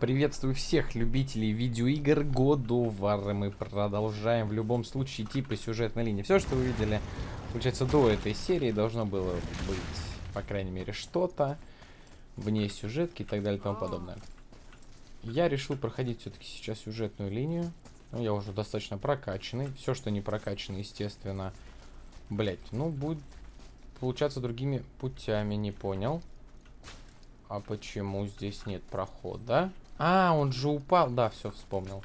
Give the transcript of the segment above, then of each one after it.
Приветствую всех любителей видеоигр War. Мы продолжаем в любом случае идти по сюжетной линии. Все, что вы видели, получается, до этой серии должно было быть, по крайней мере, что-то вне сюжетки и так далее и тому подобное. Я решил проходить все-таки сейчас сюжетную линию. Ну, я уже достаточно прокачанный. Все, что не прокачано, естественно, блять, ну, будет получаться другими путями, не понял. А почему здесь нет прохода? А, он же упал. Да, все, вспомнил.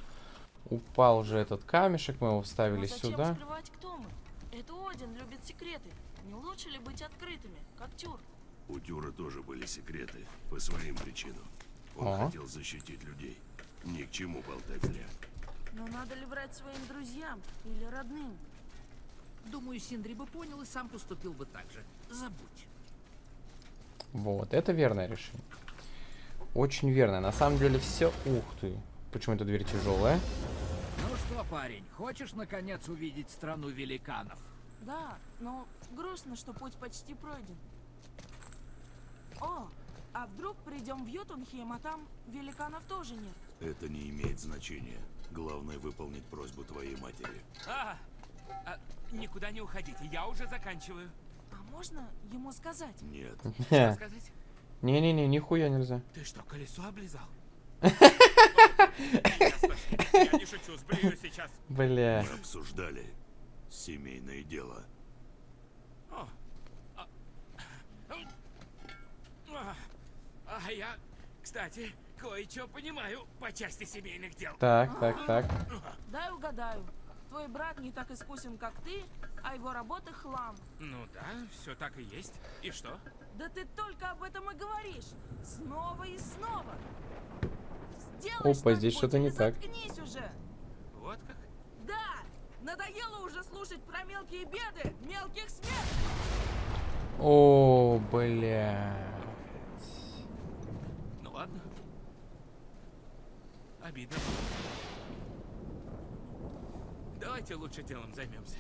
Упал же этот камешек, мы его вставили Но зачем сюда. скрывать, кто мы? Это Один любит секреты. Не лучше ли быть открытыми, как Тюр? У Тюра тоже были секреты, по своим причинам. Он О. хотел защитить людей. Ни к чему болтать зря. Но надо ли врать своим друзьям или родным? Думаю, Синдри бы понял и сам поступил бы так же. Забудь. Вот, это верное решение. Очень верное. На самом деле все... Ух ты. Почему эта дверь тяжелая? Ну что, парень, хочешь наконец увидеть страну великанов? Да, но грустно, что путь почти пройден. О, а вдруг придем в Йотунхем, а там великанов тоже нет? Это не имеет значения. Главное выполнить просьбу твоей матери. А, а, никуда не уходите, я уже заканчиваю. А можно ему сказать? Нет, Что сказать? Не-не-не, нихуя нельзя. Ты что, колесо облизал? Я не шучу, сблюю сейчас. Бля. мы обсуждали семейное дело. О, а, а, а я, кстати, кое-что понимаю по части семейных дел. Так, так, так. Дай угадаю. Твой брат не так искусен, как ты, а его работа хлам. Ну да, все так и есть. И что? Да ты только об этом и говоришь. Снова и снова. Сделай Опа, здесь что-то не так. уже. Вот как? Да, надоело уже слушать про мелкие беды, мелких смерть. О, бля. Ну ладно. Обидно. Давайте лучше делом займемся.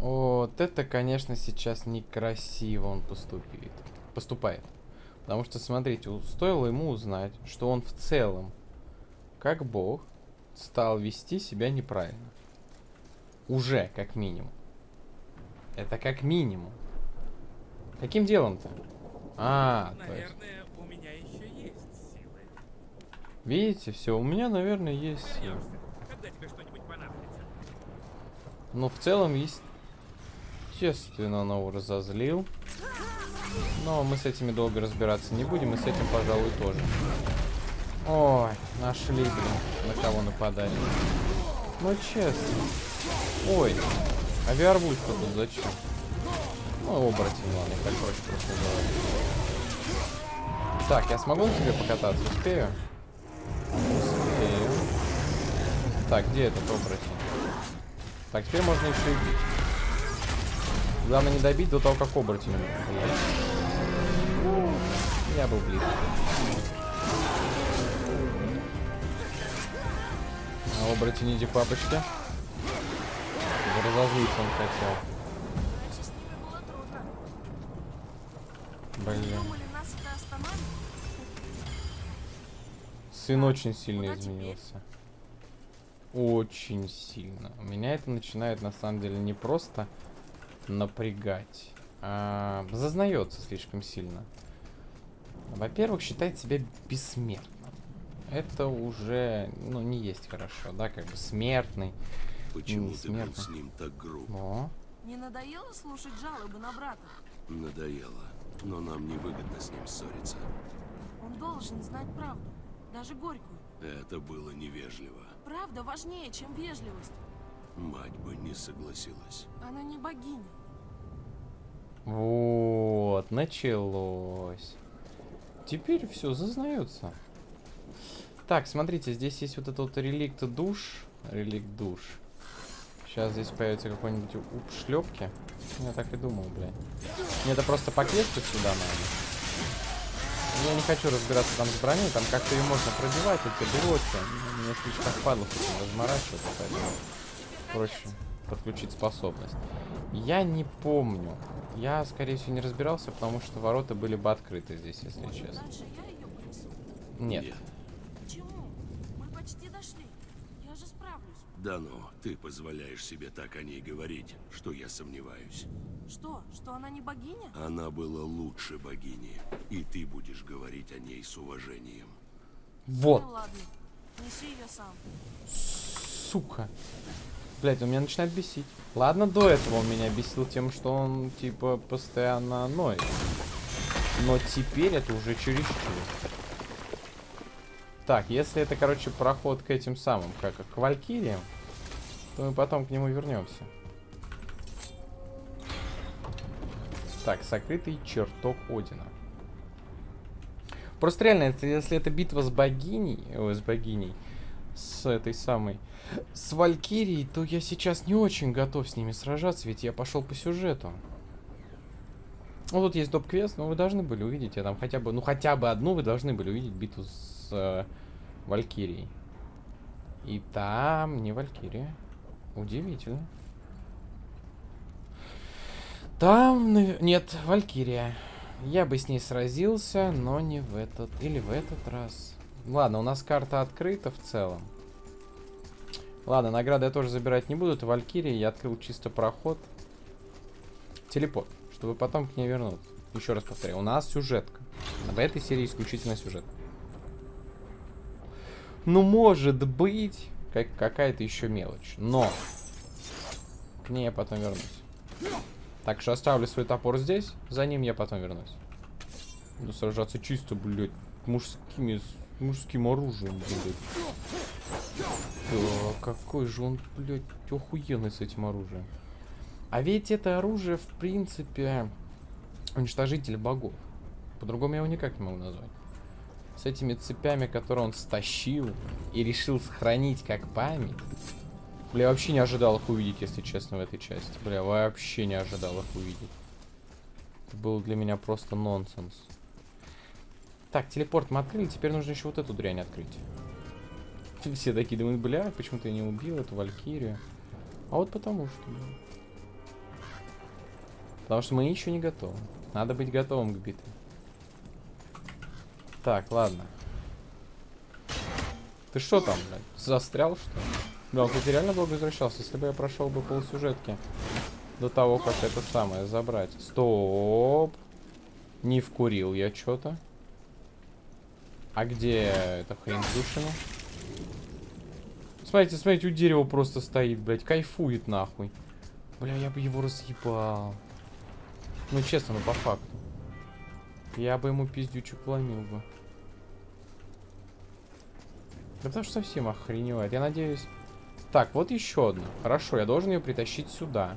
Вот это, конечно, сейчас некрасиво он поступит. Поступает. Потому что, смотрите, стоило ему узнать, что он в целом, как бог, стал вести себя неправильно. Уже, как минимум. Это как минимум. Каким делом-то? А, то есть. Наверное, у меня еще есть силы. Видите, все, у меня, наверное, есть силы. Вернешься, когда тебе что-нибудь понадобится. Но в целом, естественно, он его разозлил. Но мы с этими долго разбираться не будем, и с этим, пожалуй, тоже. Ой, нашли, блин, на кого нападали. Ну, честно. Ой, а Виарвульфа тут зачем? Ну, оборотень, ладно, так проще просто говорить. Так, я смогу на тебе покататься? Успею? Успею. Так, где этот оборотень? Так, теперь можно еще и бить. Главное не добить до того, как оборотень. Ну, Я был близко. А оборотень иди к папочке. Разозлиться он хотел. Блин. Сын очень сильно изменился. Очень сильно. Меня это начинает на самом деле не просто напрягать, а зазнается слишком сильно. Во-первых, считает себя бессмертным. Это уже, ну, не есть хорошо, да, как бы смертный. Почему ты был с ним так груб? О, Не надоело слушать жалобы на брата? Надоело. Но нам невыгодно с ним ссориться. Он должен знать правду, даже горькую. Это было невежливо. Правда важнее, чем вежливость. Мать бы не согласилась. Она не богиня. Вот, началось. Теперь все зазнается. Так, смотрите, здесь есть вот этот вот реликт душ. Реликт душ. Сейчас здесь появится какой-нибудь шлепки. Я так и думал, блядь. Мне это просто по квесту сюда надо. Я не хочу разбираться там с броней, там как-то ее можно пробивать, эти блоки. Мне слишком этим разморачиваться, поэтому проще подключить способность. Я не помню. Я, скорее всего, не разбирался, потому что ворота были бы открыты здесь, если Может, честно. Нет. Нет. Да ну, ты позволяешь себе так о ней говорить, что я сомневаюсь. Что? Что она не богиня? Она была лучше богини, и ты будешь говорить о ней с уважением. Вот. Ну ладно, неси ее сам. Сука. Блять, он меня начинает бесить. Ладно, до этого он меня бесил тем, что он, типа, постоянно ноет. Но теперь это уже чересчур. Так, если это, короче, проход к этим самым, как к Валькириям, то мы потом к нему вернемся. Так, сокрытый чертог Одина. Просто реально, это- если это битва с богиней, ой, с богиней, с этой самой, с Валькирией, то я сейчас не очень готов с ними сражаться, ведь я пошел по сюжету. Ну, тут есть доп-квест, но вы должны были увидеть, я там хотя бы, ну, хотя бы одну вы должны были увидеть битву с э, Валькирией. И там не Валькирия. Удивительно. Там, нет, Валькирия. Я бы с ней сразился, но не в этот, или в этот раз. Ладно, у нас карта открыта в целом. Ладно, награды я тоже забирать не буду. Это Валькирия, я открыл чисто проход. Телепорт, чтобы потом к ней вернуться. Еще раз повторяю, у нас сюжетка. В этой серии исключительно сюжет. Ну, может быть, как какая-то еще мелочь. Но к ней я потом вернусь. Так что оставлю свой топор здесь, за ним я потом вернусь. Буду сражаться чисто, блядь, мужскими, мужским оружием, блядь. Да, какой же он, блядь, охуенный с этим оружием. А ведь это оружие, в принципе, уничтожитель богов. По-другому я его никак не могу назвать. С этими цепями, которые он стащил и решил сохранить как память. Бля, я вообще не ожидал их увидеть, если честно, в этой части. Бля, вообще не ожидал их увидеть. Это был для меня просто нонсенс. Так, телепорт мы открыли, теперь нужно еще вот эту дрянь открыть. Все такие думают, бля, почему ты не убил эту Валькирию? А вот потому что. бля. Потому что мы еще не готовы. Надо быть готовым к битве. Так, ладно. Ты что там, блядь? Застрял, что ли? Да, он, кстати, реально долго возвращался. Если бы я прошел бы полсюжетки до того, как это самое забрать. Стоп. Не вкурил я что-то. А где эта хрень душами? Смотрите, смотрите, у дерева просто стоит, блядь. Кайфует нахуй. Бля, я бы его разъебал. Ну, честно, ну по факту. Я бы ему пиздючек вломил бы. Да потому что совсем охреневает. Я надеюсь... Так, вот еще одна. Хорошо, я должен ее притащить сюда.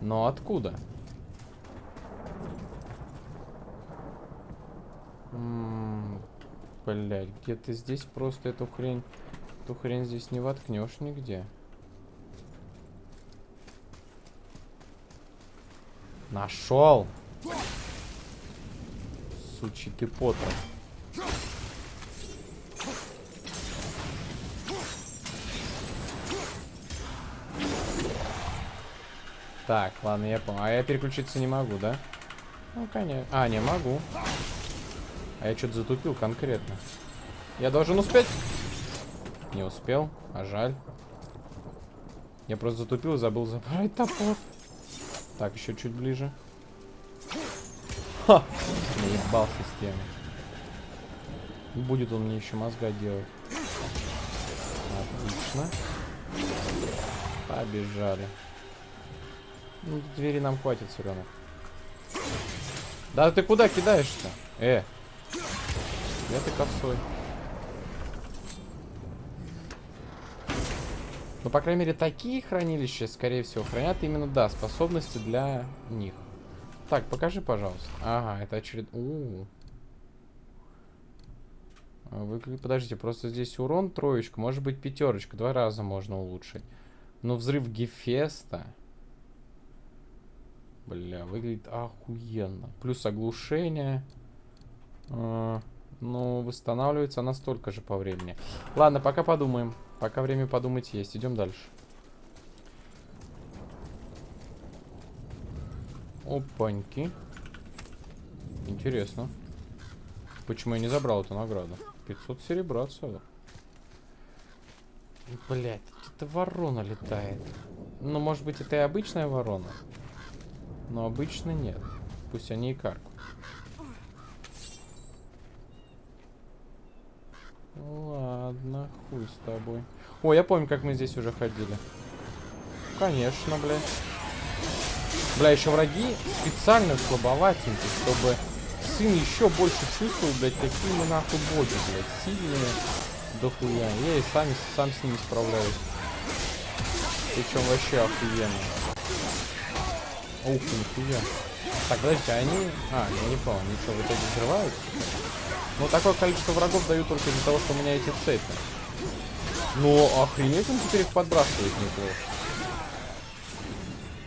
Но откуда? М, Блядь, где-то здесь просто эту хрень... Эту хрень здесь не воткнешь нигде. Нашел! Сучий ты Поттер. Так, ладно, я понял. А я переключиться не могу, да? Ну, конечно. А, не могу. А я что-то затупил конкретно. Я должен успеть? Не успел, а жаль. Я просто затупил, забыл забрать топор. Так, еще чуть ближе. Ха! Наебал систему. Будет он мне еще мозга делать. Отлично. Побежали. Ну, двери нам хватит равно. Да ты куда кидаешь-то? Э. Где ты косой? Ну, по крайней мере, такие хранилища, скорее всего, хранят именно, да, способности для них. Так, покажи, пожалуйста. Ага, это очеред... У -у -у. А, Выгля- Подождите, просто здесь урон троечка, может быть пятерочка, два раза можно улучшить. Но взрыв Гефеста... Бля, выглядит охуенно. Плюс оглушение. А, ну, восстанавливается она столько же по времени. Ладно, пока подумаем. Пока время подумать есть. Идем дальше. Опаньки. Интересно. Почему я не забрал эту награду? 500 серебра целых. Блять, это ворона летает. Ну, может быть, это и обычная ворона. Но обычно нет. Пусть они и каркают. Ладно, хуй с тобой. О, я помню, как мы здесь уже ходили. Конечно, блядь. Бля, еще враги специально слабоватенькие, чтобы сын еще больше чувствовал, блядь, какие мы нахуй боги, блядь, сильные дохуя. Я и сами, сам с ними справляюсь. Причем вообще охуенно. Ух, нихуя. Так, подождите, они... А, я не понял, они что, в итоге взрываются? Ну, такое количество врагов дают только из-за того, что у меня эти цепи. Ну, охренеть, он теперь их подбрасывает неплохо.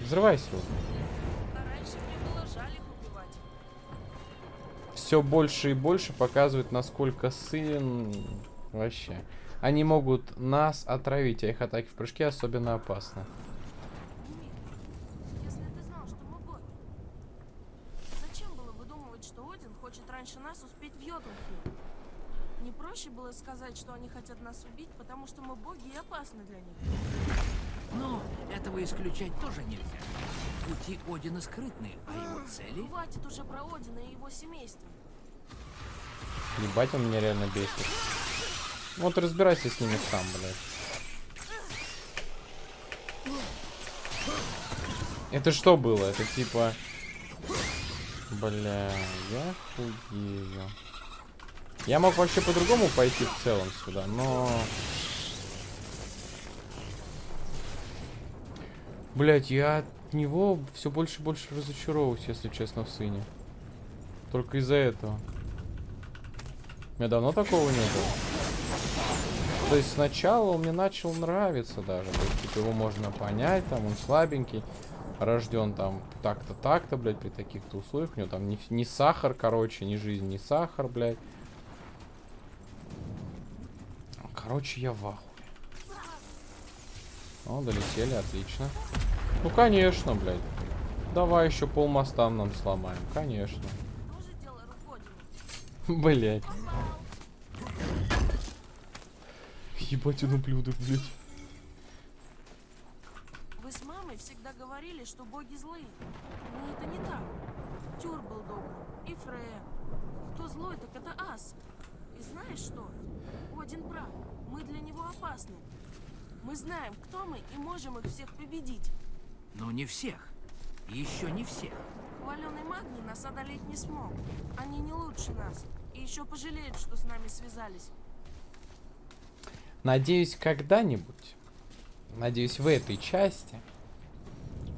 Взрывайся убивать. Все больше и больше показывает, насколько сын... Вообще. Они могут нас отравить, а их атаки в прыжке особенно опасны. Если ты знал, что мы боги, зачем было выдумывать, что Один хочет раньше нас успеть в Йотунхейм? Не проще было сказать, что они хотят нас убить, потому что мы боги и опасны для них. Но этого исключать тоже нельзя. Пути Одина скрытны, а его цели... Хватит уже про Одина и его семейство. Ебать, он меня реально бесит. Вот разбирайся с ними сам, блядь. Это что было? Это типа... Бля, я хуею. Я мог вообще по-другому пойти в целом сюда, но... Блять, я от него все больше и больше разочаровываюсь, если честно, в сыне. Только из-за этого. У меня давно такого не было. То есть сначала он мне начал нравиться даже. То есть, типа, его можно понять, там он слабенький, рожден там так-то, так-то, блядь, при таких-то условиях. У него там не, не сахар, короче, не жизнь, не сахар, блядь. Короче, я в ахуе. О, долетели, отлично. Ну, конечно, блядь. Давай еще пол моста нам сломаем, конечно. Блять. Ебать, он ублюдок, блядь. Вы с мамой всегда говорили, что боги злые. Но это не так. Тюр был добрым. И Фрея. Кто злой, так это Ас. И знаешь что? Один прав. Мы для него опасны. Мы знаем, кто мы, и можем их всех победить. Но не всех. Еще не всех. Хваленый Магний нас одолеть не смог. Они не лучше нас. И еще пожалеют, что с нами связались. Надеюсь, когда-нибудь, надеюсь, в этой части,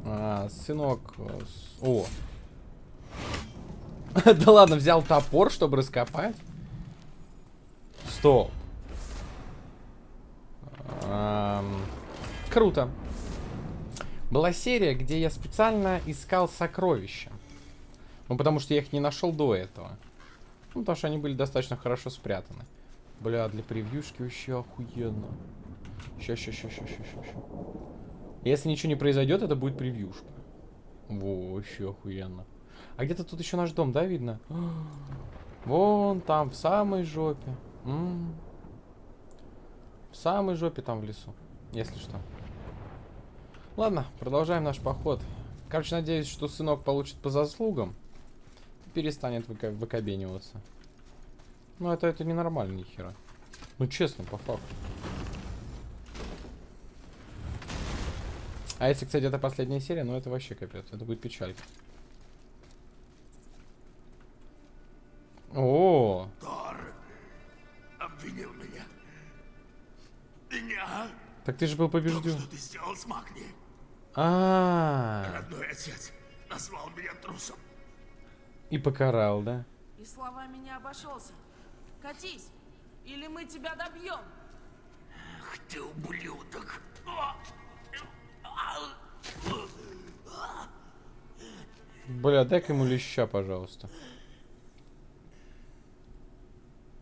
а, сынок... э, О! да ладно, взял топор, чтобы раскопать? Стоп. Ам, Круто. Была серия, где я специально искал сокровища. Ну, потому что я их не нашел до этого. Ну, потому что они были достаточно хорошо спрятаны. Бля, для превьюшки вообще охуенно. Ща, ща, ща, ща, ща, ща, ща. Если ничего не произойдет, это будет превьюшка. Во, вообще охуенно. А где-то тут еще наш дом, да, видно? Вон там, в самой жопе. М. В самой жопе там в лесу, если что. Ладно, продолжаем наш поход. Короче, надеюсь, что сынок получит по заслугам. и Перестанет выка- выкобениваться. Ну, это, это ненормально, ни хера. Ну, честно, по факту. А если, кстати, это последняя серия, ну, это вообще капец. Это будет печалька. О, Тор так ты же был побежден. что ты сделал с Магни. А, Родной отец назвал меня трусом. и покарал, да? И словами не обошелся. Катись, или мы тебя добьем. Ах ты ублюдок. Бля, дай-ка ему леща, пожалуйста.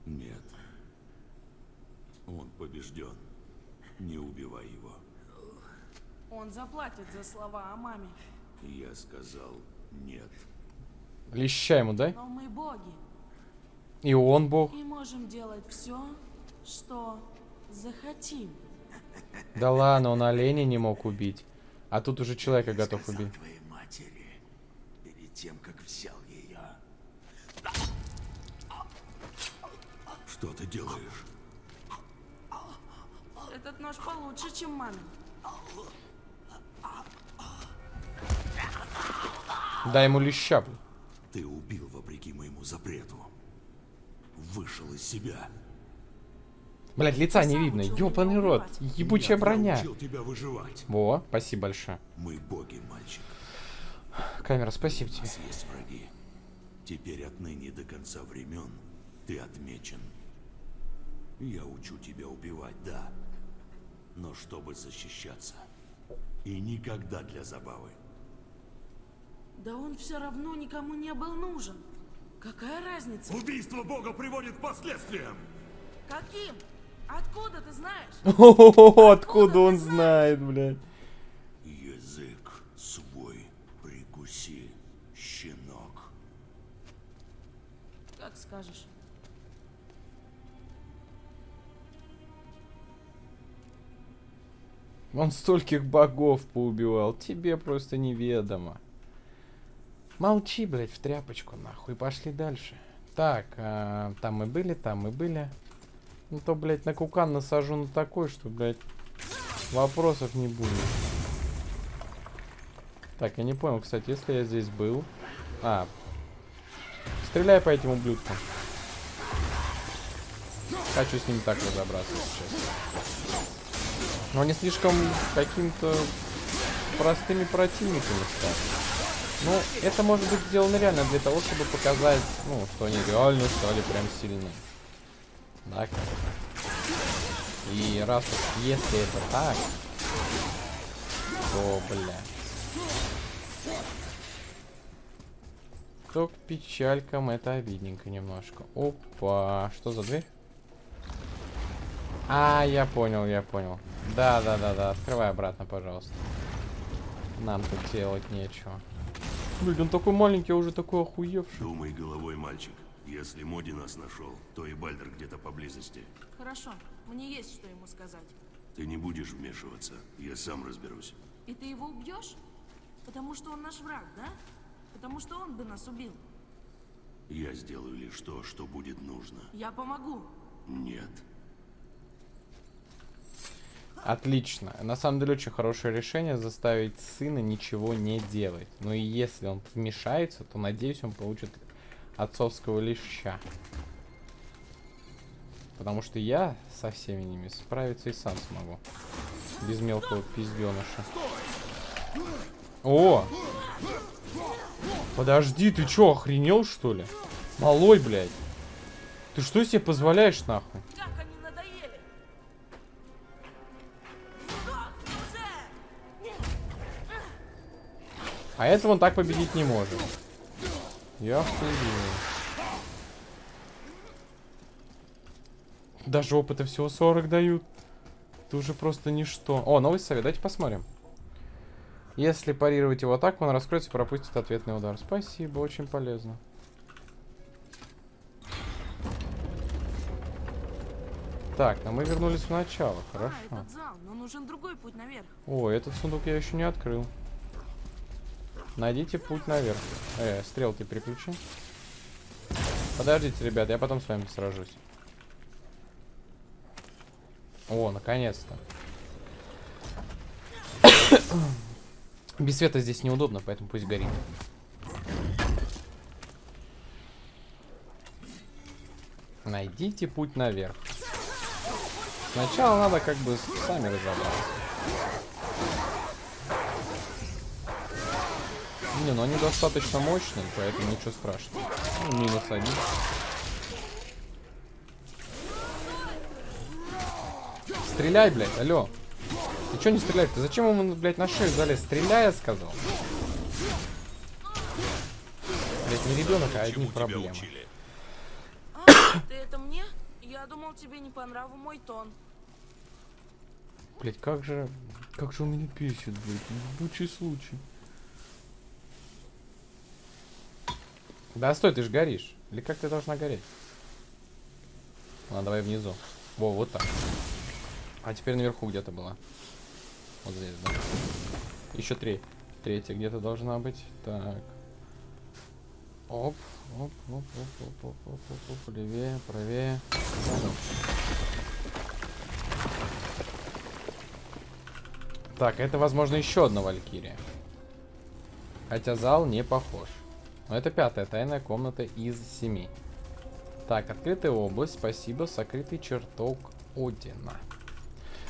Нет. Он побежден. Не убивай его. Он заплатит за слова о маме. Я сказал нет. Леща ему дай. Но мы боги. И он бог. И можем делать все, что захотим. Да ладно, он оленя не мог убить. А тут уже человека готов Сказал убить. твоей матери перед тем, как взял ее. Что ты делаешь? Этот нож получше, чем мамин. Дай ему леща, блин. Ты убил вопреки моему запрету. Вышел из себя. Блять, лица не видно. Ёбаный рот. Ебучая Я броня. тебя выживать. Во, спасибо большое. Мы боги, мальчик. Камера, спасибо У тебе. есть враги. Теперь отныне до конца времен ты отмечен. Я учу тебя убивать, да. Но чтобы защищаться. И никогда для забавы. Да он все равно никому не был нужен. Какая разница? Убийство бога приводит к последствиям. Каким? Откуда ты знаешь? О, откуда он знает, блядь? Язык свой прикуси, щенок. Как скажешь. Он стольких богов поубивал. Тебе просто неведомо. Молчи, блядь, в тряпочку, нахуй. Пошли дальше. Так, а, там мы были, там мы были. Ну то, блядь, на кукан насажу на такой, что, блядь, вопросов не будет. Так, я не понял, кстати, если я здесь был... А, стреляй по этим ублюдкам. Хочу с ними так разобраться сейчас. Но они слишком каким-то простыми противниками стали. Ну, это может быть сделано реально для того, чтобы показать, ну, что они реально стали прям сильны. Как? И раз уж если это так, то, бля. То к печалькам это обидненько немножко. Опа, что за дверь? А, я понял, я понял. Да, да, да, да. Открывай обратно, пожалуйста. Нам тут делать нечего. Блин, он такой маленький, а уже такой охуевший. Думай головой, мальчик. Если Моди нас нашел, то и Бальдер где-то поблизости. Хорошо, мне есть что ему сказать. Ты не будешь вмешиваться. Я сам разберусь. И ты его убьешь? Потому что он наш враг, да? Потому что он бы нас убил. Я сделаю лишь то, что будет нужно. Я помогу. Нет. Отлично. На самом деле очень хорошее решение заставить сына ничего не делать. Но и если он вмешается, то надеюсь, он получит отцовского леща. Потому что я со всеми ними справиться и сам смогу. Без мелкого пизденыша. О! Подожди, ты чё, охренел что ли? Малой, блядь. Ты что себе позволяешь нахуй? А этого он так победить не может. Я охуел. Даже опыта всего 40 дают. Это уже просто ничто. О, новый совет. Давайте посмотрим. Если парировать его атаку, он раскроется и пропустит ответный удар. Спасибо, очень полезно. Так, но мы вернулись в начало. Хорошо. А, этот зал, но нужен другой путь наверх. О, этот сундук я еще не открыл. Найдите путь наверх. Э, стрелки переключи. Подождите, ребят, я потом с вами сражусь. О, наконец-то. Без света здесь неудобно, поэтому пусть горит. Найдите путь наверх. Сначала надо как бы сами разобраться. Не, ну они достаточно мощные, поэтому ничего страшного. Ну, минус один. Стреляй, блядь, алло. Ты чё не стреляешь? Ты зачем ему, блядь, на шею залез? Стреляй, я сказал. Блядь, не ребенок, а одни тебя проблемы. А, ты это мне? Я думал, тебе не по нраву мой тон. Блять, как же... Как же он меня бесит, блядь. Ебучий случай. Да стой, ты же горишь. Или как ты должна гореть? Ладно, давай внизу. Во, вот так. А теперь наверху где-то была. Вот здесь, да. Еще три. Третья где-то должна быть. Так. Оп, оп, оп, оп, оп, оп, оп, оп, оп, левее, правее. Так, это, возможно, еще одна Валькирия. Хотя зал не похож. Но это пятая тайная комната из семи. Так, открытая область, спасибо, сокрытый чертог Одина.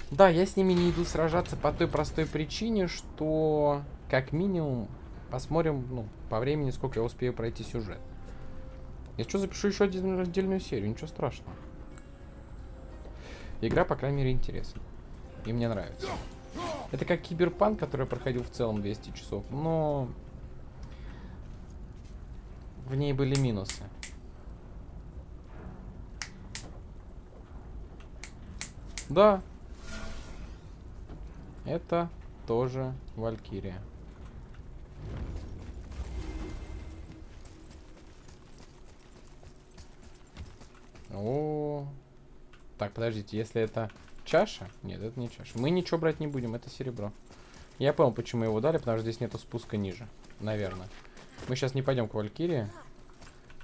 Да, я с ними не иду сражаться по той простой причине, что как минимум посмотрим, ну, по времени, сколько я успею пройти сюжет. Я что, запишу еще один отдельную серию, ничего страшного. Игра, по крайней мере, интересна. И мне нравится. Это как киберпанк, который я проходил в целом 200 часов, но в ней были минусы. Да. Это тоже Валькирия. О, так, подождите, если это чаша? Нет, это не чаша. Мы ничего брать не будем, это серебро. Я понял, почему его дали, потому что здесь нету спуска ниже. Наверное. Мы сейчас не пойдем к Валькирии.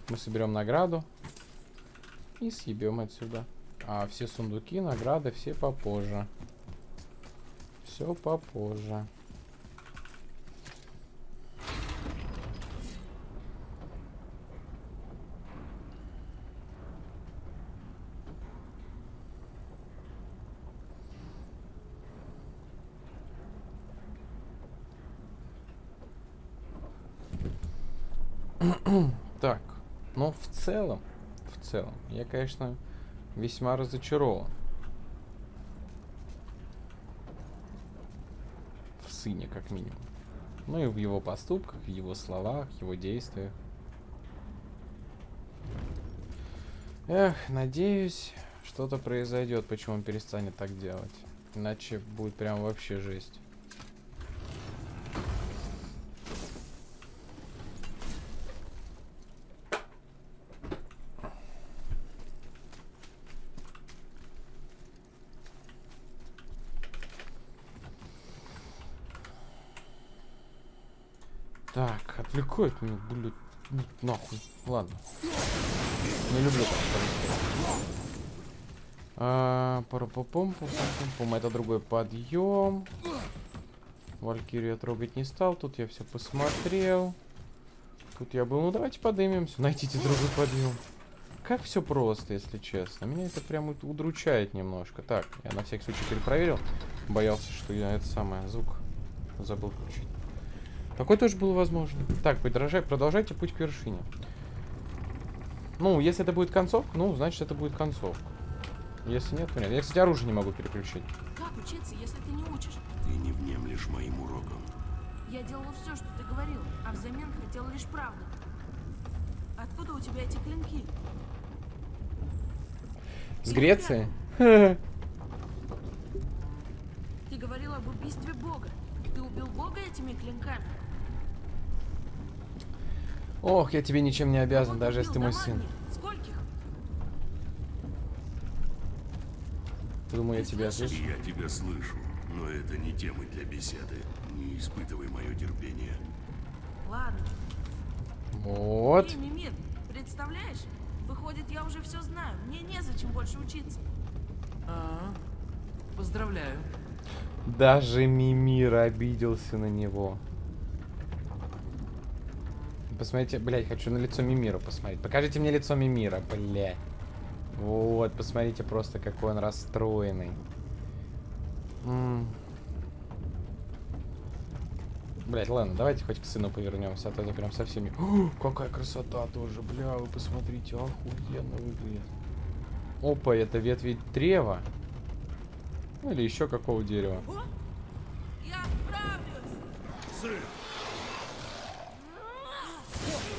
Мы соберем награду. И съебем отсюда. А все сундуки, награды, все попозже. Все попозже. так, но в целом, в целом, я, конечно, весьма разочарован. В сыне, как минимум. Ну и в его поступках, в его словах, его действиях. Эх, надеюсь, что-то произойдет, почему он перестанет так делать. Иначе будет прям вообще жесть. Отвлекает меня, блядь, нахуй. Ладно. Не люблю а, парапопом, пум это другой подъем. Валькирию я трогать не стал, тут я все посмотрел. Тут я был, ну давайте поднимемся, найдите другой подъем. Как все просто, если честно. Меня это прям удручает немножко. Так, я на всякий случай перепроверил. Боялся, что я это самое, звук забыл включить. Такой тоже был возможно. Так, продолжай, продолжайте путь к вершине. Ну, если это будет концовка, ну, значит, это будет концовка. Если нет, то нет. Я, кстати, оружие не могу переключить. Как учиться, если ты не учишь? Ты не внемлешь моим урокам. Я делала все, что ты говорил, а взамен хотела лишь правду. Откуда у тебя эти клинки? С Греции? Ты говорил об убийстве Бога. Ты убил Бога этими клинками? Ох, я тебе ничем не обязан, даже если ты мой сын. Думаю, я тебя слышу. Я тебя слышу, но это не темы для беседы. Не испытывай мое терпение. Ладно. Вот. Мимир, представляешь? Выходит, я уже все знаю. Мне незачем больше учиться. А, поздравляю. Даже Мимир обиделся на него. Посмотрите, блядь, хочу на лицо Мимира посмотреть. Покажите мне лицо Мимира, блядь. Вот, посмотрите просто, какой он расстроенный. М. Блядь, ладно, давайте хоть к сыну повернемся, а то это прям совсем... О, какая красота тоже, бля, вы посмотрите, охуенно выглядит. Опа, это ветви древа. Ну, или еще какого дерева. Я справлюсь!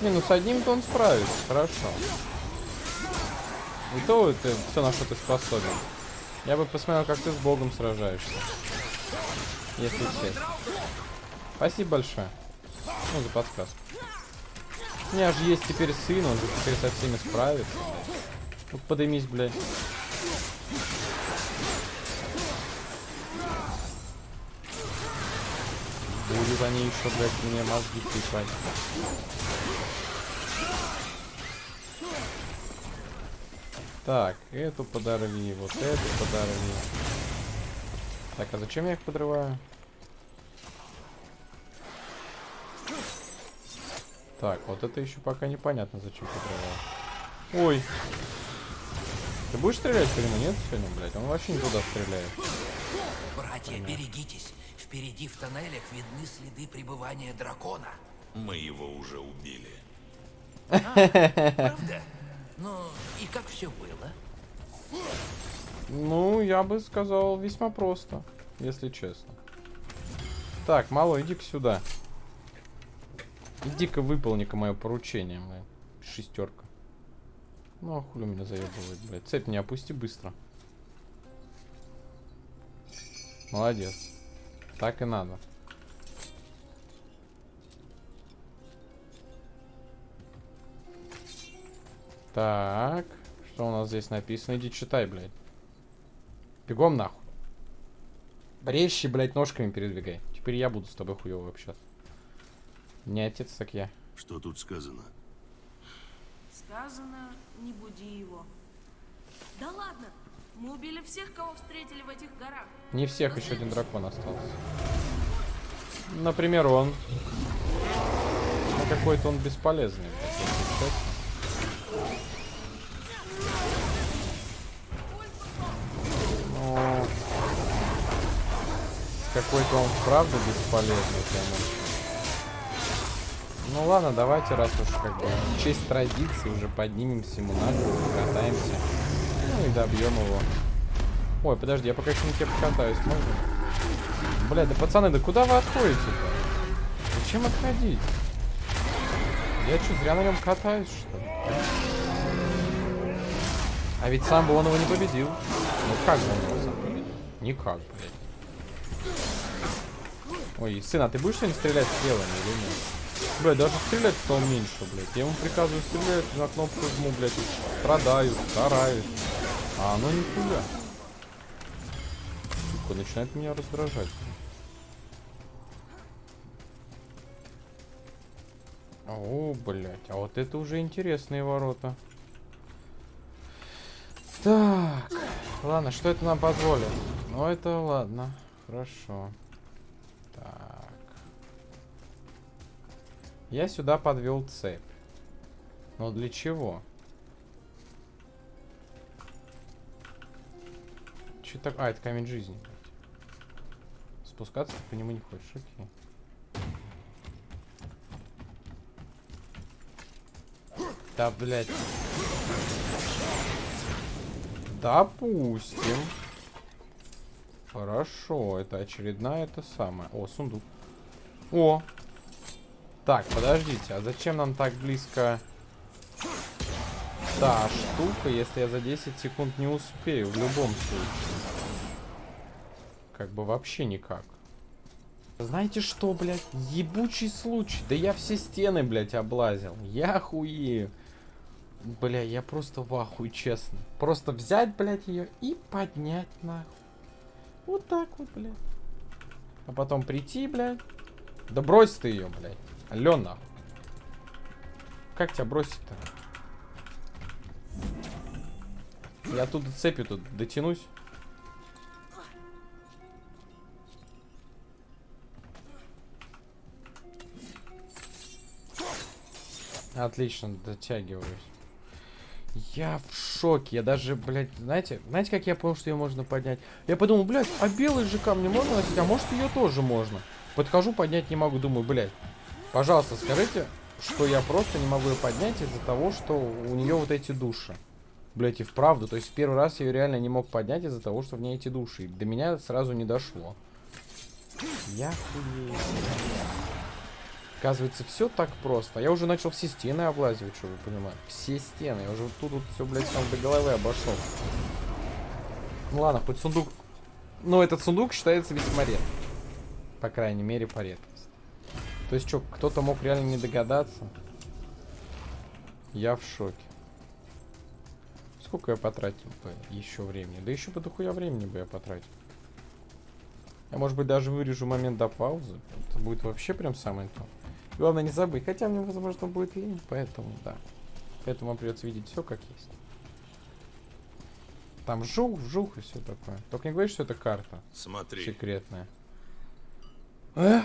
Не, ну с одним-то он справится, хорошо. И то это все, на что ты способен. Я бы посмотрел, как ты с богом сражаешься. Если честно. Спасибо большое. Ну, за подсказку. У меня же есть теперь сын, он же теперь со всеми справится. Ну, вот подымись, блядь. Будут они еще, блядь, мне мозги пипать. Так, эту подорви, вот эту подорви. Так, а зачем я их подрываю? Так, вот это еще пока непонятно, зачем подрываю. Ой. Ты будешь стрелять по нему? Нет сегодня, блядь? Он вообще не туда стреляет. Братья, берегитесь. Впереди в тоннелях видны следы пребывания дракона. Мы его уже убили. Правда? Ну, и как все было? Ну, я бы сказал, весьма просто, если честно. Так, мало, иди-ка сюда. Иди-ка выполни-ка мое поручение, блядь. Шестерка. Ну, а хули меня заебывает, блядь. Цепь не опусти быстро. Молодец. Так и надо. Так. Что у нас здесь написано? Иди читай, блядь. Бегом нахуй. Резче, блядь, ножками передвигай. Теперь я буду с тобой хуёво общаться. Не отец, так я. Что тут сказано? Сказано, не буди его. Да ладно, мы убили всех, кого встретили в этих горах. Не всех, еще один дракон остался. Например, он. Ну, какой-то он бесполезный, блядь, какой-то он правда бесполезный, прям. Ну ладно, давайте, раз уж как бы в честь традиции уже поднимемся ему на голову, покатаемся. Ну и добьем его. Ой, подожди, я пока еще на тебе покатаюсь, можно? Бля, да пацаны, да куда вы отходите-то? Зачем отходить? Я что, зря на нем катаюсь, что ли? А ведь сам бы он его не победил. Ну как бы он его сам победил? Никак, блядь. Ой, сын, а ты будешь сегодня стрелять стрелами или нет? Блядь, даже стрелять стал меньше, блядь. Я ему приказываю стрелять, на кнопку жму, блядь, страдаю, стараюсь. А оно нихуя. Сука, начинает меня раздражать. О, блядь, а вот это уже интересные ворота. Так, ладно, что это нам позволит? Ну, это ладно, хорошо. Так. Я сюда подвел цепь. Но для чего? Че так? А, это камень жизни. Спускаться по нему не хочешь, окей. Да, блядь. Допустим. Хорошо, это очередная это самое. О, сундук. О! Так, подождите, а зачем нам так близко та штука, если я за 10 секунд не успею в любом случае? Как бы вообще никак. Знаете что, блядь? Ебучий случай. Да я все стены, блядь, облазил. Я хуею. Бля, я просто в ахуе, честно. Просто взять, блядь, ее и поднять нахуй. Вот так вот, блядь. А потом прийти, блядь. Да брось ты ее, блядь. Алло. Как тебя бросить-то? Я оттуда цепью тут дотянусь. Отлично, дотягиваюсь. Я в шоке. Я даже, блядь, знаете, знаете, как я понял, что ее можно поднять? Я подумал, блядь, а белые же камни можно носить? А может ее тоже можно? Подхожу, поднять не могу. Думаю, блядь, пожалуйста, скажите, что я просто не могу ее поднять из-за того, что у нее вот эти души. Блять, и вправду. То есть первый раз я ее реально не мог поднять из-за того, что в ней эти души. И до меня сразу не дошло. Я хуею. Оказывается, все так просто. Я уже начал все стены облазивать, что вы понимаете. Все стены. Я уже тут вот все, блядь, сам до головы обошел. Ну ладно, хоть сундук... Но этот сундук считается весьма редким. По крайней мере, по редкости. То есть, что, кто-то мог реально не догадаться? Я в шоке. Сколько я потратил бы еще времени? Да еще бы дохуя времени бы я потратил. Я, может быть, даже вырежу момент до паузы. Это будет вообще прям самое то. Главное не забыть. Хотя мне, возможно, будет лень, поэтому, да. Поэтому вам придется видеть все как есть. Там вжух, вжух и все такое. Только не говори, что это карта Смотри. секретная. Эх,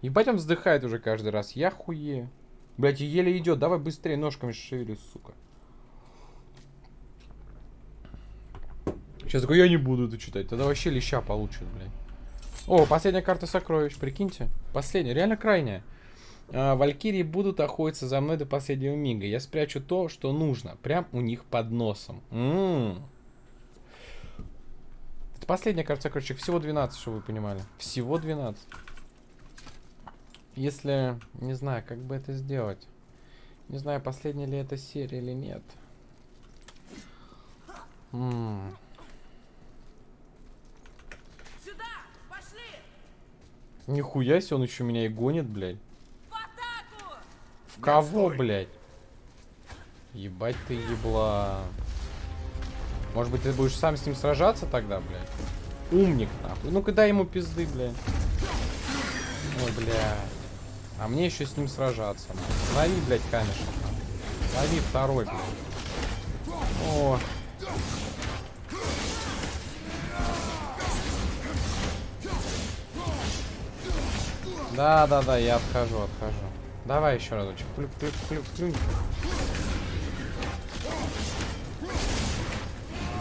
ебать он вздыхает уже каждый раз. Я хуею. Блять, еле идет. Давай быстрее ножками шевели, сука. Сейчас такой, я не буду это читать. Тогда вообще леща получит, блядь. О, последняя карта сокровищ, прикиньте. Последняя, реально крайняя. А, Валькирии будут охотиться за мной до последнего мига. Я спрячу то, что нужно. Прям у них под носом. М-м. Это последняя карта сокровищ. Всего 12, чтобы вы понимали. Всего 12. Если... Не знаю, как бы это сделать. Не знаю, последняя ли это серия или нет. М. Сюда! Пошли! Нихуя себе, он еще меня и гонит, блядь. Кого, блядь? Ебать ты ебла. Может быть, ты будешь сам с ним сражаться тогда, блядь? Умник, нахуй. Ну-ка дай ему пизды, блядь. Ой, блядь. А мне еще с ним сражаться. нахуй. Лови, блядь, камешек. Лови второй, блядь. О. Да, да, да, я отхожу, отхожу. Давай еще разочек. Плюк, плюк, плюк, плюк.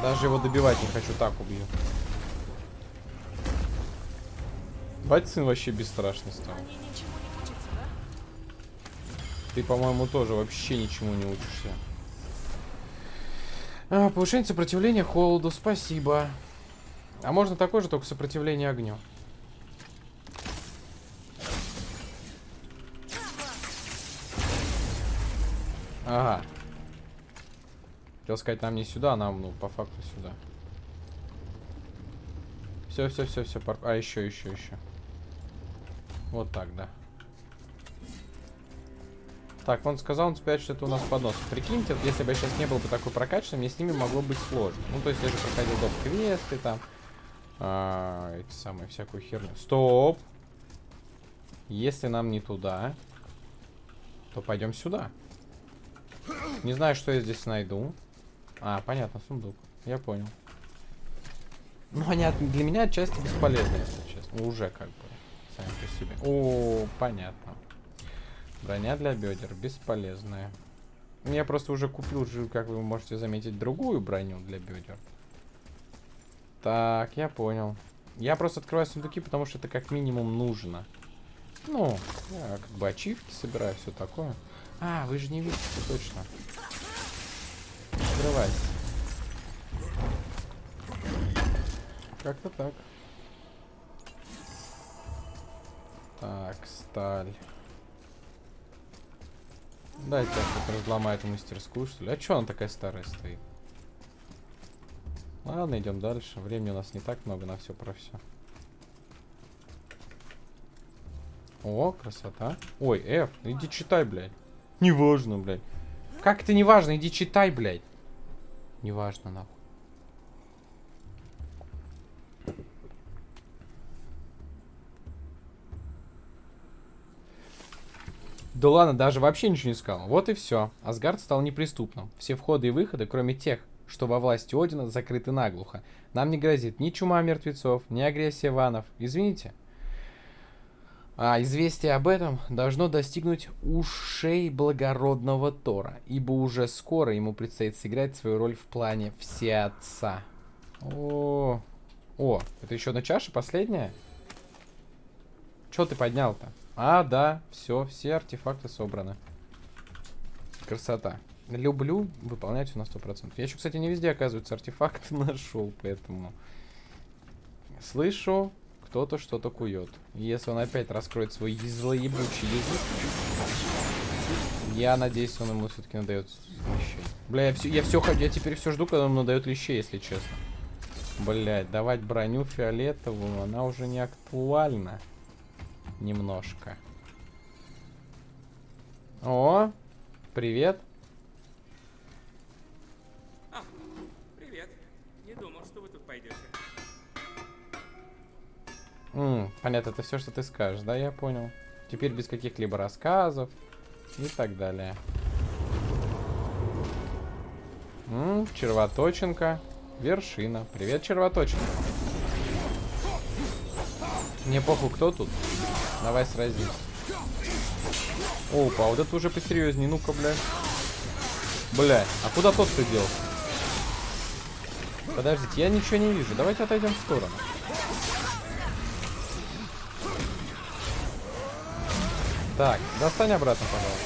Даже его добивать не хочу, так убью. Бать сын вообще бесстрашный стал. Они ничему не учатся, да? Ты, по-моему, тоже вообще ничему не учишься. А, повышение сопротивления холоду, спасибо. А можно такое же, только сопротивление огню. Ага. Хотел сказать, нам не сюда, а нам, ну, по факту сюда. Все, все, все, все. Пар... А, еще, еще, еще. Вот так, да. Так, он сказал, он спрячет это у нас под носом. Прикиньте, вот если бы я сейчас не был бы такой прокачанным, мне с ними могло быть сложно. Ну, то есть я же проходил доп. квесты там. А, эти самые, всякую херню. Стоп! Если нам не туда, то пойдем сюда. Не знаю, что я здесь найду. А, понятно, сундук. Я понял. Ну, от- для меня отчасти бесполезны, если честно. Уже как бы. Сами по себе. О, понятно. Броня для бедер. Бесполезная. Я просто уже купил, как вы можете заметить, другую броню для бедер. Так, я понял. Я просто открываю сундуки, потому что это как минимум нужно. Ну, я как бы ачивки собираю, все такое. А, вы же не видите, точно. Открывайся. Как-то так. Так, сталь. Дайте я тут разломаю эту мастерскую, что ли. А чё она такая старая стоит? Ладно, идем дальше. Времени у нас не так много на все про все. О, красота. Ой, F, иди читай, блядь. Неважно, блядь. Как это неважно? Иди читай, блядь. Неважно, нахуй. Да ладно, даже вообще ничего не сказал. Вот и все. Асгард стал неприступным. Все входы и выходы, кроме тех, что во власти Одина, закрыты наглухо. Нам не грозит ни чума мертвецов, ни агрессия ванов. Извините. А известие об этом должно достигнуть ушей благородного Тора, ибо уже скоро ему предстоит сыграть свою роль в плане Всеотца. О, о, это еще одна чаша, последняя? Че ты поднял-то? А, да, все, все артефакты собраны. Красота. Люблю выполнять все на 100%. Я еще, кстати, не везде, оказывается, артефакты нашел, поэтому... Слышу, кто-то что-то кует. Если он опять раскроет свой злоебучий язык, я надеюсь, он ему все-таки надает лещей. Бля, я все, я все, я теперь все жду, когда он надает лещей, если честно. Блять, давать броню фиолетовую, она уже не актуальна. Немножко. О, привет. М, Понятно, это все, что ты скажешь, да, я понял. Теперь без каких-либо рассказов и так далее. М, червоточинка. Вершина. Привет, червоточинка. Мне похуй, кто тут. Давай сразимся. Опа, вот это уже посерьезнее. Ну-ка, блядь. Блядь, а куда тот ты делся? Подождите, я ничего не вижу. Давайте отойдем в сторону. Так, достань обратно, пожалуйста.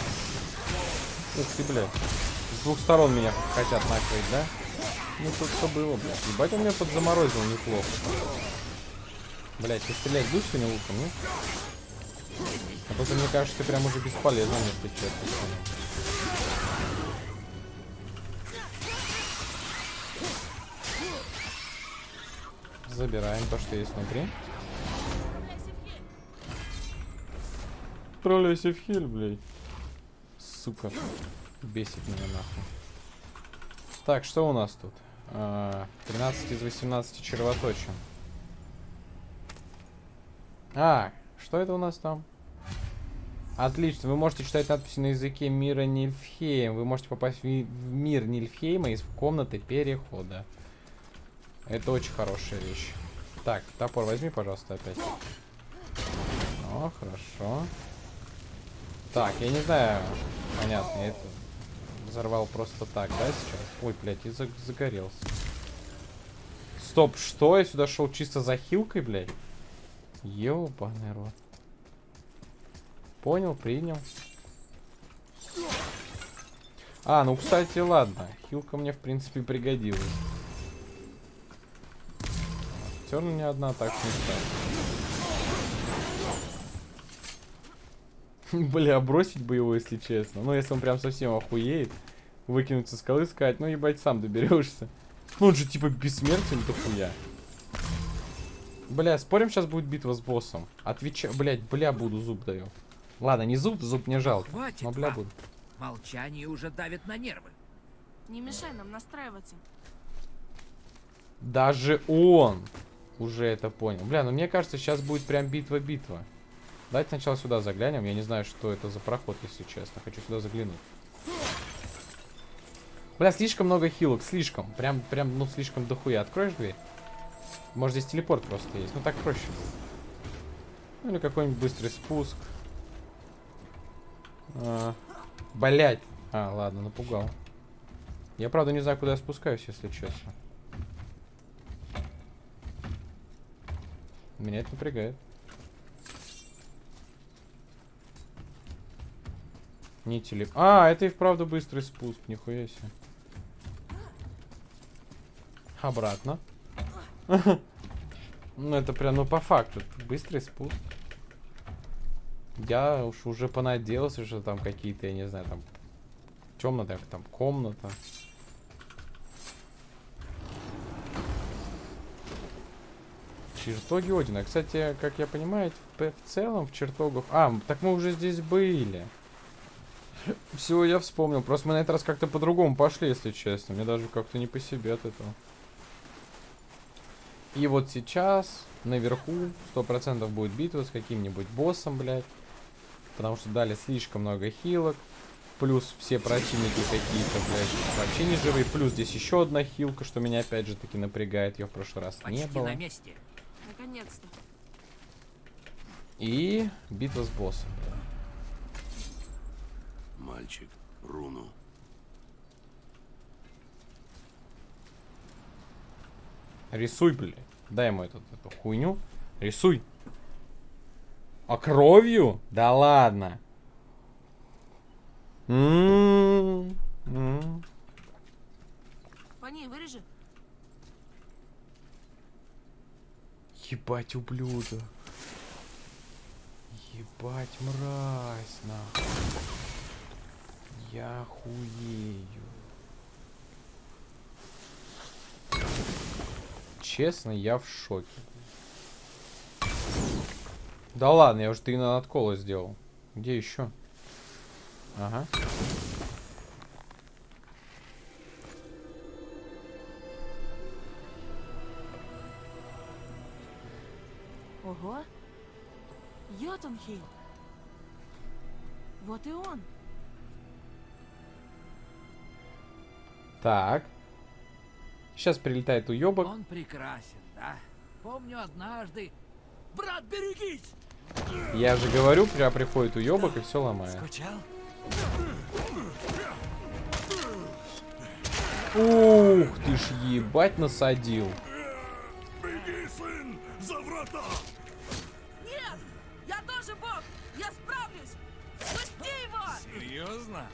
Ух ты, блядь. С двух сторон меня хотят накрыть, да? Ну тут что было, блядь. Ебать, он меня подзаморозил неплохо. Блядь, ты стрелять будешь сегодня луком, нет? А то мне кажется, прям уже бесполезно, если честно. Забираем то, что есть внутри. Отправляйся в хель, блядь. Сука. Бесит меня нахуй. Так, что у нас тут? А, 13 из 18 червоточин. А, что это у нас там? Отлично, вы можете читать надписи на языке мира Нильфхейм. Вы можете попасть в мир Нильфхейма из комнаты перехода. Это очень хорошая вещь. Так, топор возьми, пожалуйста, опять. О, хорошо. Так, я не знаю. Понятно, я это взорвал просто так, да, сейчас? Ой, блядь, за- загорелся. Стоп, что? Я сюда шел чисто за хилкой, блядь? Ёбаный рот. Понял, принял. А, ну, кстати, ладно. Хилка мне, в принципе, пригодилась. Все равно не одна так не станет. Бля, бросить бы его, если честно. Ну, если он прям совсем охуеет. Выкинуть со скалы, сказать, ну, ебать, сам доберешься. Ну, он же, типа, бессмертен, дохуя. Бля, спорим, сейчас будет битва с боссом. Отвечай, блядь, бля, буду, зуб даю. Ладно, не зуб, зуб мне жалко. Хватит Но, бля, вам. буду. Молчание уже давит на нервы. Не мешай нам настраиваться. Даже он уже это понял. Бля, ну мне кажется, сейчас будет прям битва-битва. Давайте сначала сюда заглянем. Я не знаю, что это за проход, если честно. Хочу сюда заглянуть. Бля, слишком много хилок, слишком. Прям, прям, ну, слишком дохуя. Откроешь дверь? Может, здесь телепорт просто есть. Ну, так проще. Ну, или какой-нибудь быстрый спуск. А, блять. А, ладно, напугал. Я, правда, не знаю, куда я спускаюсь, если честно. Меня это напрягает. Не телеп... А, это и вправду быстрый спуск, нихуя себе. Обратно. Ну, это прям, ну, по факту. Быстрый спуск. Я уж уже понадеялся, что там какие-то, я не знаю, там... Темная там комната. Чертоги Одина. Кстати, как я понимаю, в, целом в чертогах... А, так мы уже здесь были. Все, я вспомнил. Просто мы на этот раз как-то по-другому пошли, если честно. Мне даже как-то не по себе от этого. И вот сейчас наверху 100% будет битва с каким-нибудь боссом, блядь. Потому что дали слишком много хилок. Плюс все противники какие-то, блядь, вообще не живые. Плюс здесь еще одна хилка, что меня опять же таки напрягает. Ее в прошлый раз не Почти было. на месте. Наконец-то. И битва с боссом. Мальчик, руну. Рисуй, блядь. Дай ему эту, эту хуйню. Рисуй. А кровью? Да ладно. М, м. По ней вырежи. Ебать, ублюдок. Ебать, мразь, нахуй. Я хуею. Честно, я в шоке. Да ладно, я уже три на надкола сделал. Где еще? Ага. Ого. Йотунхейм. Вот и он. Так. Сейчас прилетает уебок. Он прекрасен, да? Помню однажды... Брат, берегись! Я же говорю, прям приходит уебок и все ломает. Скучал? Ух ты ж ебать насадил. Беги, сын, за врата! Нет! Я тоже бог! Я справлюсь! Пусти его! Серьезно?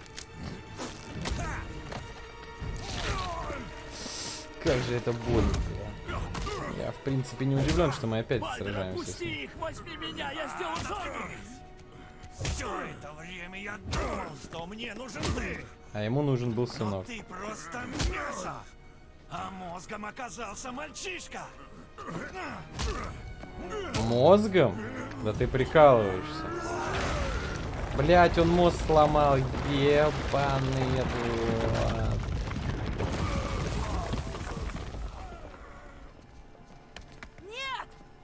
Как же это больно. бля. Я, в принципе, не удивлен, что мы опять сражаемся. ним. их, возьми меня, я сделаю сам! Все это время я думал, что мне нужен ты, А ему нужен был но сынок. ты просто мясо! А мозгом оказался мальчишка! Мозгом? Да ты прикалываешься. Блять, он мозг сломал. Ебаный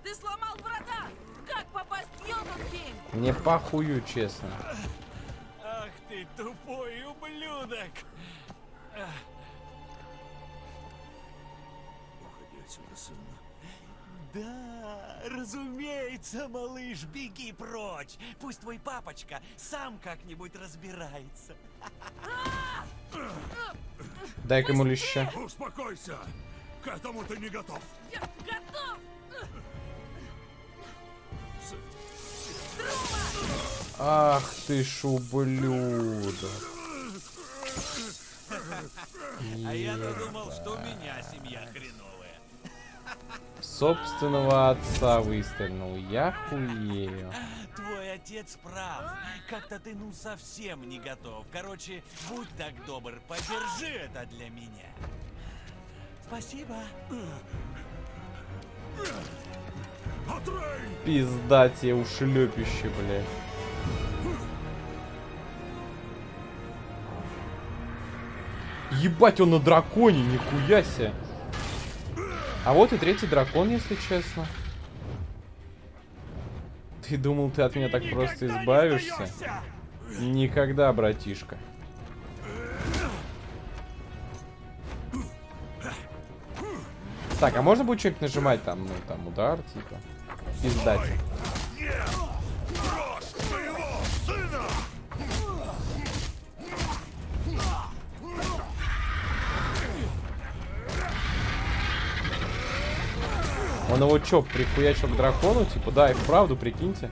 Ты сломал врата! Как попасть в Йотунхейм? Мне похую, честно. Ах ты тупой ублюдок! Уходи отсюда, сын. Да, разумеется, малыш, беги прочь. Пусть твой папочка сам как-нибудь разбирается. Дай-ка ему леща. Успокойся! К этому ты не готов! Я готов! Ах ты ж ублюдок. А я-то думал, что у меня семья хреновая. Собственного отца выстрелил. Я хуею. Твой отец прав. Как-то ты ну совсем не готов. Короче, будь так добр, подержи это для меня. Спасибо. Пизда тебе ушлепище, блядь. Ебать, он на драконе, нихуя себе. А вот и третий дракон, если честно. Ты думал, ты от меня так просто избавишься? Никогда, братишка. Так, а можно будет что-нибудь нажимать там, ну, там, удар, типа? Пиздать. Он его чё, прихуячил к дракону? Типа, да, и вправду, прикиньте.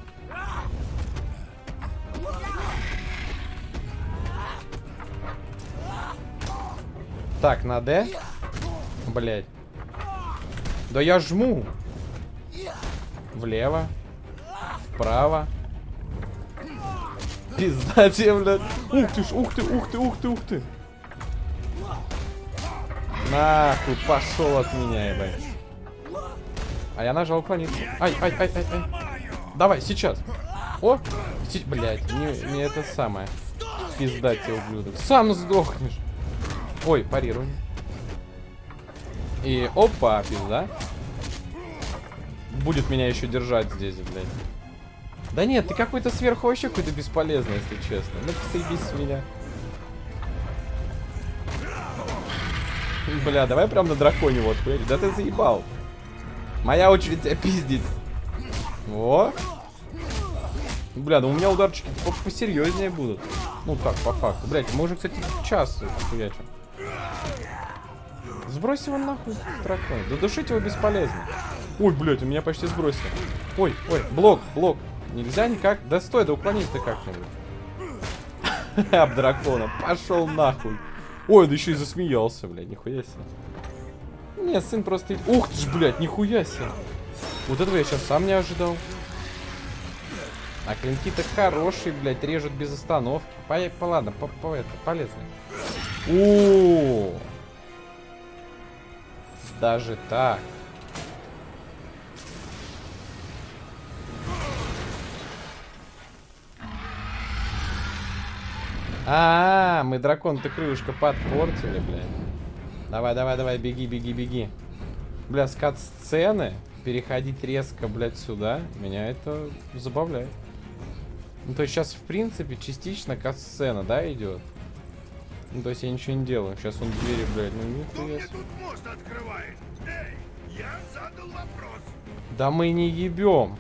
Так, на Д. Блять. Да я жму. Влево. Вправо. Пизда тебе, блядь. Ух ты ж, ух ты, ух ты, ух ты, ух ты. Нахуй, пошел от меня, ебать. А я нажал уклониться. Ай, ай, ай, ай, ай. Давай, сейчас. О! Си- Блядь, не, не это самое. Пизда тебе, ублюдок. Сам сдохнешь. Ой, парируй. И опа, пизда. Будет меня еще держать здесь, блядь. Да нет, ты какой-то сверху вообще какой-то бесполезный, если честно. Ну, посоебись с меня. Бля, давай прям на драконе вот, блядь. Да ты заебал. Моя очередь тебя пиздить. О. Бля, ну у меня ударчики по- посерьезнее будут. Ну так, по факту. Блять, мы уже, кстати, час хуячим. Сбрось его нахуй, дракон. Да его бесполезно. Ой, блядь, у меня почти сбросил. Ой, ой, блок, блок. Нельзя никак. Да стой, да уклонись ты как-нибудь. Об дракона. Пошел нахуй. Ой, да еще и засмеялся, блядь, нихуя себе. Не, сын просто... Ух ты ж, блядь, нихуя себе. Вот этого я сейчас сам не ожидал. А клинки-то хорошие, блядь, режут без остановки. По, по ладно, по, по это, полезно. О, Даже так. А, -а, -а мы дракон-то крылышко подпортили, блядь. Давай, давай, давай, беги, беги, беги. Бля, скат-сцены. переходить резко, блядь, сюда, меня это забавляет. Ну, то есть сейчас, в принципе, частично касцена, да, идет? Ну, то есть я ничего не делаю. Сейчас он двери, блядь, ну тут мост открывает? Эй, я задал вопрос. Да мы не ебем.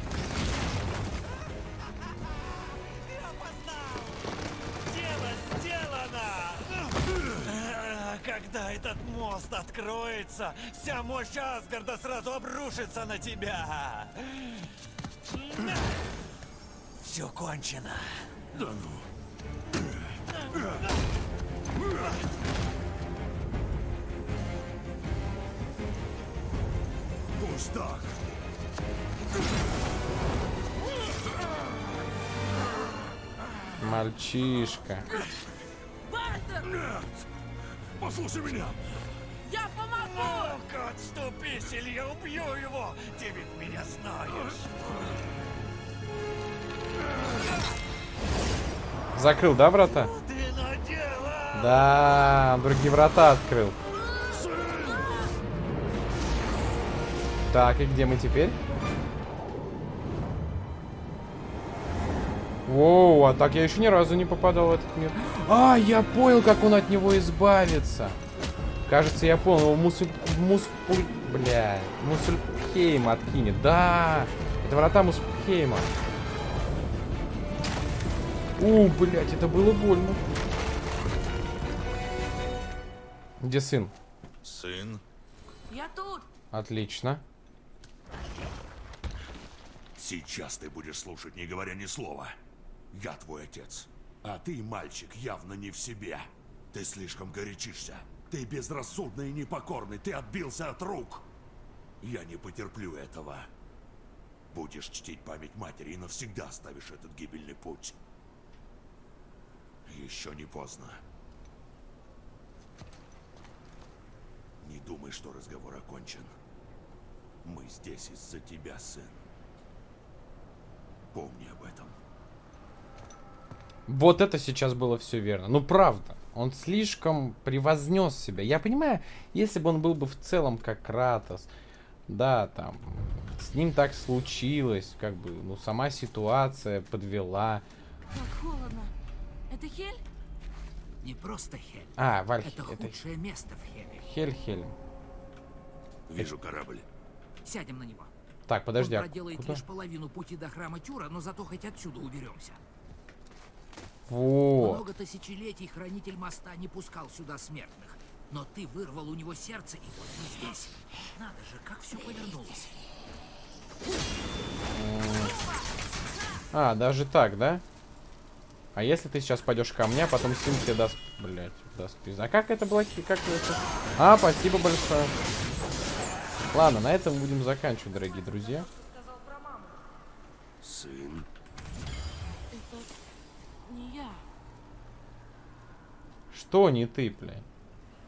Этот мост откроется, вся мощь Асгарда сразу обрушится на тебя. Все кончено. Да ну. Пусть так. Мальчишка. Бартер, Нет! Послушай меня! я помогу! Ну-ка, отступись, или я убью его! Ты ведь меня знаешь. Закрыл, да, врата? Да, другие врата открыл. Так, и где мы теперь? Воу, а так я еще ни разу не попадал в этот мир. А, я понял, как он от него избавится. Кажется, я понял, его мусуль... Муспуль... Бля... Мусульхейм откинет. Да! Это врата Муспульхейма. У, блядь, это было больно. Где сын? Сын, Я тут! Отлично. сейчас ты будешь слушать, не говоря ни слова. Я твой отец. А ты, мальчик, явно не в себе. Ты слишком горячишься. Ты безрассудный и непокорный. Ты отбился от рук. Я не потерплю этого. Будешь чтить память матери и навсегда оставишь этот гибельный путь. Еще не поздно. Не думай, что разговор окончен. Мы здесь из-за тебя, сын. Помни об этом. Вот это сейчас было все верно. Ну, правда. Он слишком превознес себя. Я понимаю, если бы он был бы в целом как Кратос, да, там, с ним так случилось, как бы, ну, сама ситуация подвела. Как холодно. Это Хель? Не просто Хель. А, Вальхи, Это это худшее место в Хеле. Хельхельм. Вижу корабль. Сядем на него. Так, подожди, Он а проделает куда? лишь половину пути до храма Тюра, но зато хоть отсюда уберемся. Во. Много тысячелетий хранитель моста не пускал сюда смертных. Но ты вырвал у него сердце, и вот мы здесь. Надо же, как все повернулось. А, даже так, да? А если ты сейчас пойдешь ко мне, а потом сын тебе даст... Блять, даст пизда. А как это блоки? Как это? А, спасибо большое. Ладно, на этом будем заканчивать, дорогие друзья. Сын. Это не я. Что не ты, блядь?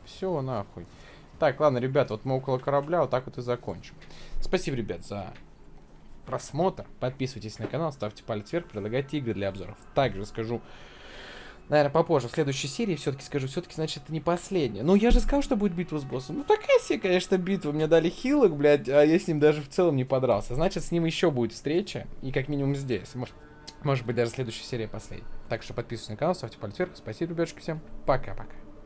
Все, нахуй. Так, ладно, ребят, вот мы около корабля, вот так вот и закончим. Спасибо, ребят, за просмотр. Подписывайтесь на канал, ставьте палец вверх, предлагайте игры для обзоров. Также скажу, наверное, попозже, в следующей серии все-таки скажу, все-таки, значит, это не последняя. Ну, я же сказал, что будет битва с боссом. Ну, такая себе, конечно, битва. Мне дали хилок, блядь, а я с ним даже в целом не подрался. Значит, с ним еще будет встреча, и как минимум здесь. Может, может быть, даже следующая серия последняя. Так что подписывайтесь на канал, ставьте палец вверх. Спасибо, ребятушки, всем. Пока-пока.